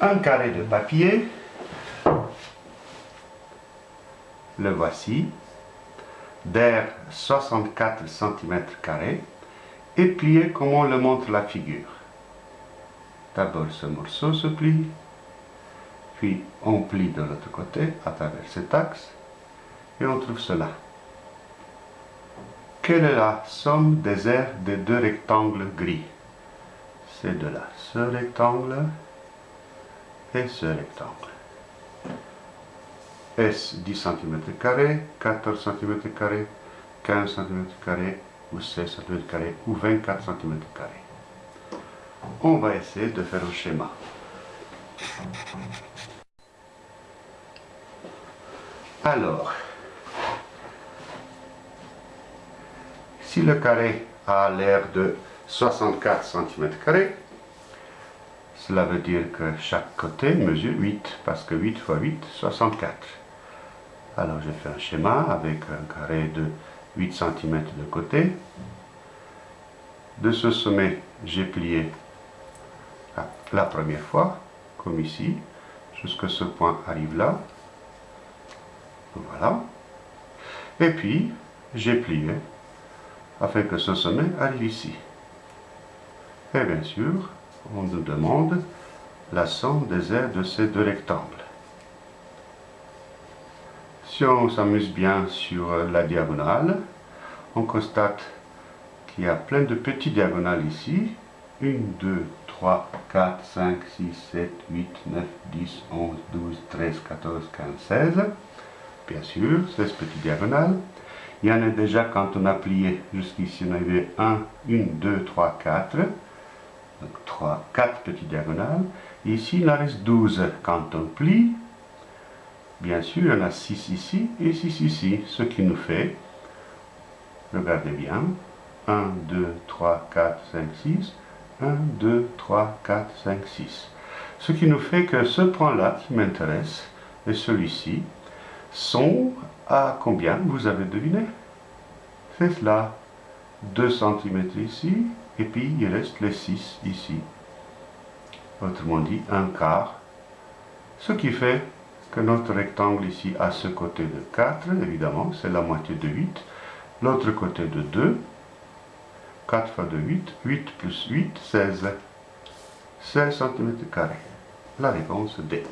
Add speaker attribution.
Speaker 1: un carré de papier. Le voici, d'air 64 cm et plié comme on le montre la figure. D'abord ce morceau se plie, puis on plie de l'autre côté à travers cet axe et on trouve cela. Quelle est la somme des aires des deux rectangles gris? C'est de là. Ce rectangle et ce rectangle. S 10 cm, 14 cm, 15 cm ou 16 cm ou 24 cm. On va essayer de faire un schéma. Alors, si le carré a l'air de 64 cm, cela veut dire que chaque côté mesure 8, parce que 8 fois 8, 64. Alors j'ai fait un schéma avec un carré de 8 cm de côté. De ce sommet, j'ai plié la première fois, comme ici, jusqu'à ce point arrive là. Voilà. Et puis, j'ai plié afin que ce sommet arrive ici. Et bien sûr, on nous demande la somme des aires de ces deux rectangles. Si on s'amuse bien sur la diagonale, on constate qu'il y a plein de petits diagonales ici. 1, 2, 3, 4, 5, 6, 7, 8, 9, 10, 11, 12, 13, 14, 15, 16. Bien sûr, 16 petites diagonales. Il y en a déjà quand on a plié jusqu'ici, on avait 1, 1, 2, 3, 4. Donc 3, 4 petites diagonales. ici, il en reste 12 quand on plie. Bien sûr, il y en a 6 ici et 6 ici, ce qui nous fait, regardez bien, 1, 2, 3, 4, 5, 6, 1, 2, 3, 4, 5, 6. Ce qui nous fait que ce point-là qui m'intéresse, et celui-ci, sont à combien Vous avez deviné? C'est cela. 2 cm ici, et puis il reste les 6 ici. Autrement dit, un quart. Ce qui fait que notre rectangle ici a ce côté de 4, évidemment, c'est la moitié de 8. L'autre côté de 2, 4 fois 2, 8, 8 plus 8, 16. 16 cm. La réponse D.